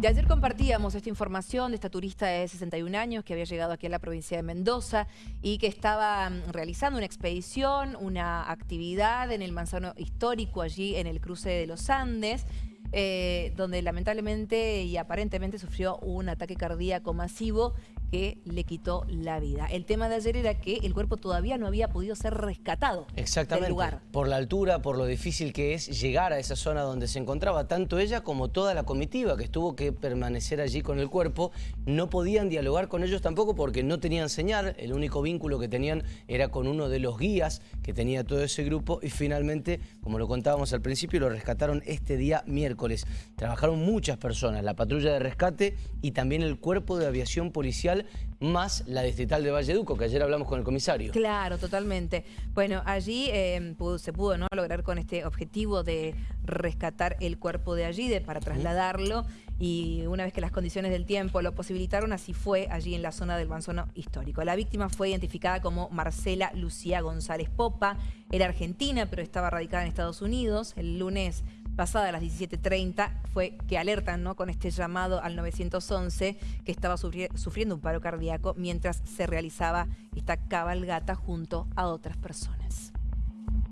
De ayer compartíamos esta información de esta turista de 61 años que había llegado aquí a la provincia de Mendoza y que estaba mm, realizando una expedición, una actividad en el manzano histórico allí en el cruce de los Andes. Eh, donde lamentablemente y aparentemente sufrió un ataque cardíaco masivo que le quitó la vida. El tema de ayer era que el cuerpo todavía no había podido ser rescatado Exactamente, del lugar. por la altura, por lo difícil que es llegar a esa zona donde se encontraba, tanto ella como toda la comitiva que estuvo que permanecer allí con el cuerpo, no podían dialogar con ellos tampoco porque no tenían señal, el único vínculo que tenían era con uno de los guías que tenía todo ese grupo y finalmente, como lo contábamos al principio, lo rescataron este día miércoles. Trabajaron muchas personas, la patrulla de rescate y también el cuerpo de aviación policial más la distrital de Valleduco, que ayer hablamos con el comisario. Claro, totalmente. Bueno, allí eh, se pudo ¿no? lograr con este objetivo de rescatar el cuerpo de allí, de, para trasladarlo, y una vez que las condiciones del tiempo lo posibilitaron, así fue allí en la zona del Manzono histórico. La víctima fue identificada como Marcela Lucía González Popa, era argentina, pero estaba radicada en Estados Unidos. El lunes pasada las 17.30 fue que alertan ¿no? con este llamado al 911 que estaba sufriendo un paro cardíaco mientras se realizaba esta cabalgata junto a otras personas.